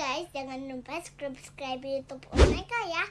guys, jangan lupa subscribe YouTube Omega ya.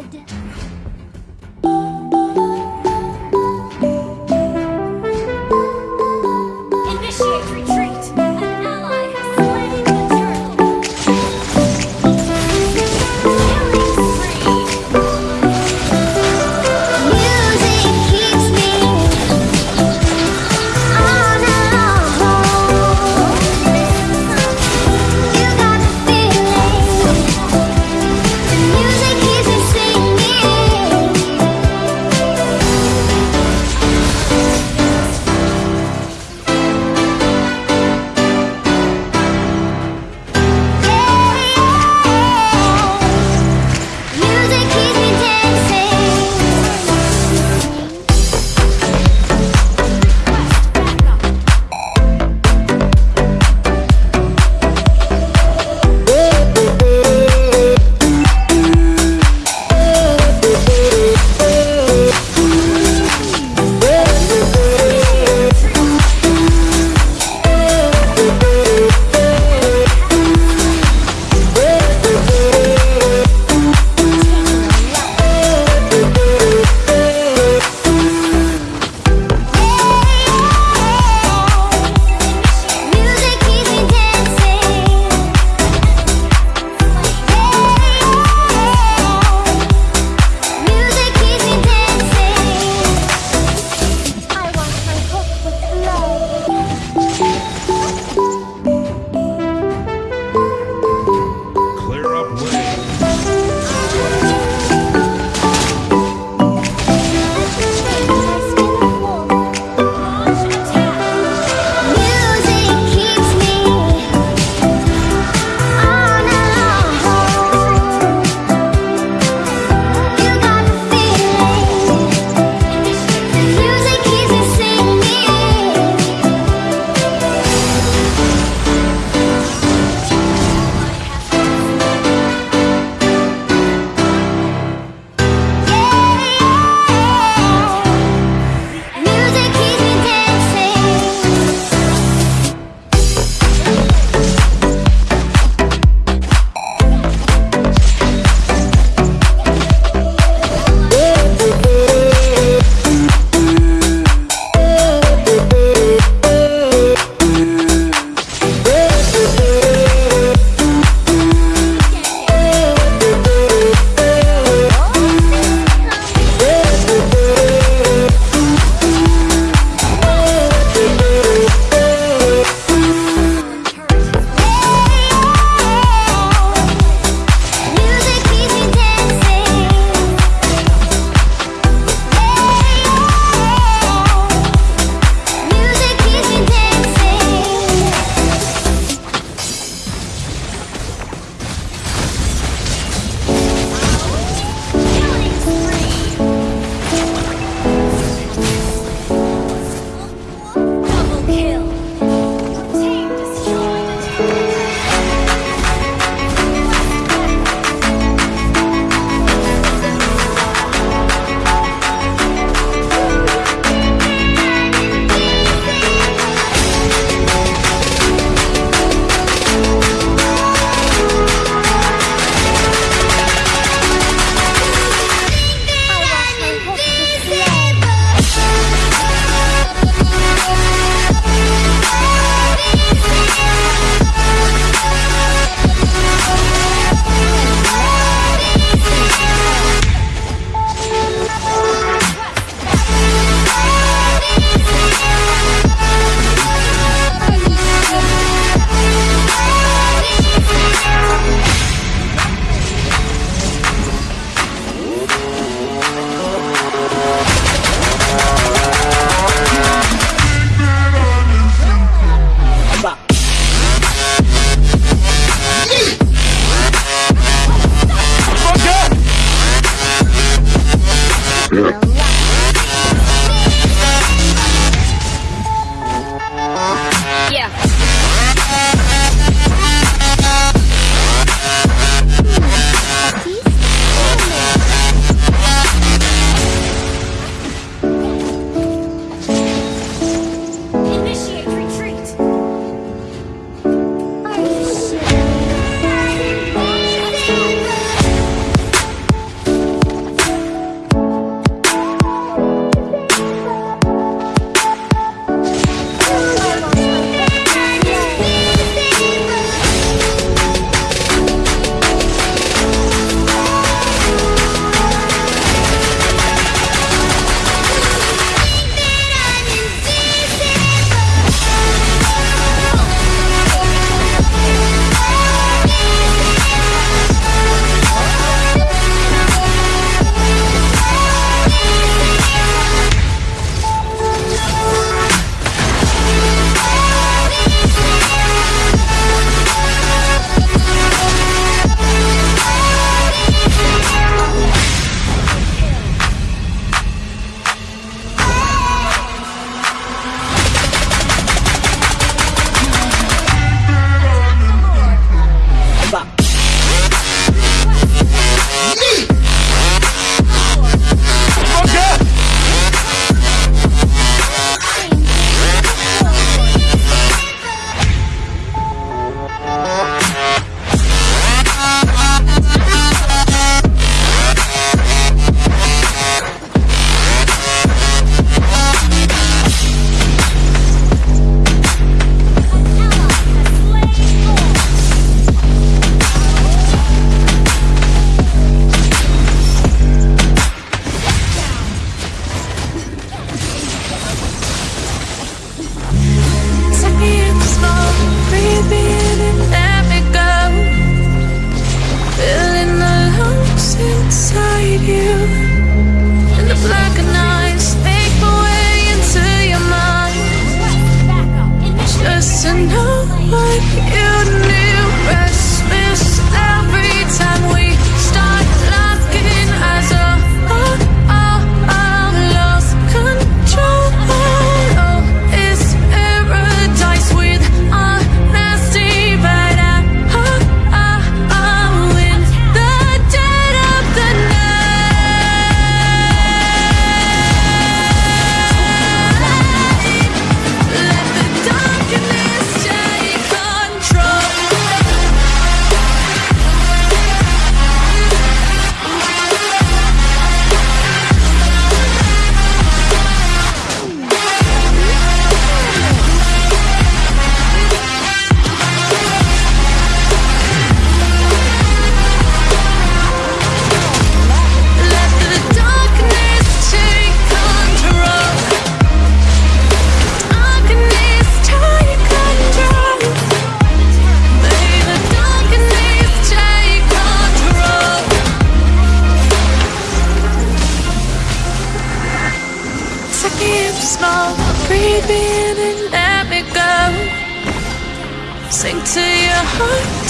blood.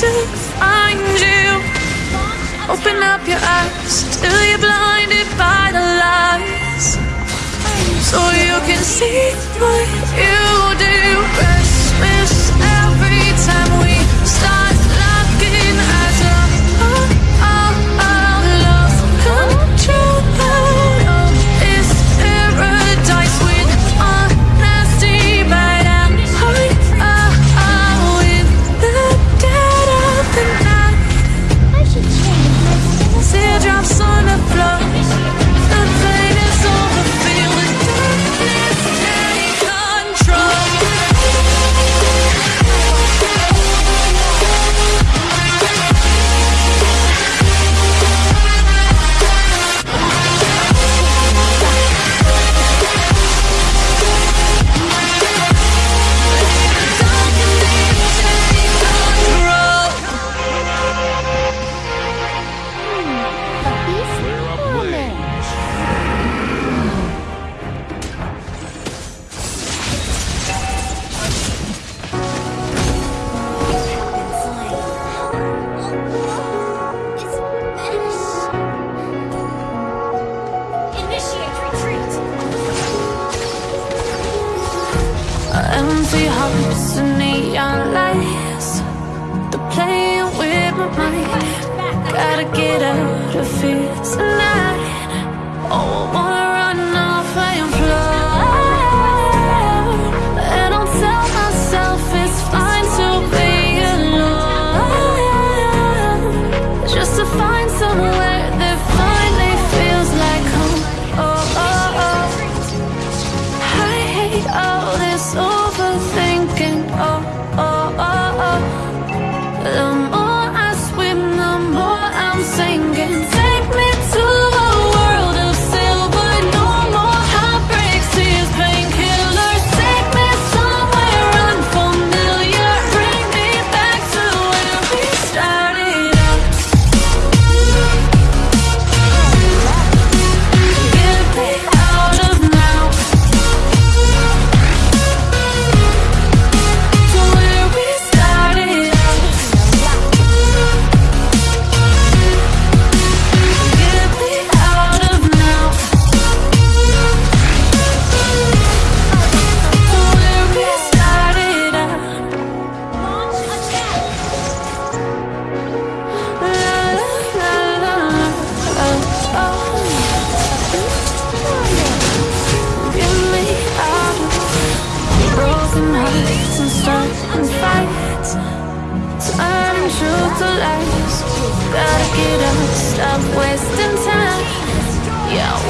to find you. Open up your eyes till you're blinded by the lies, so you can see what you.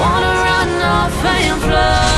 Wanna run off and fly.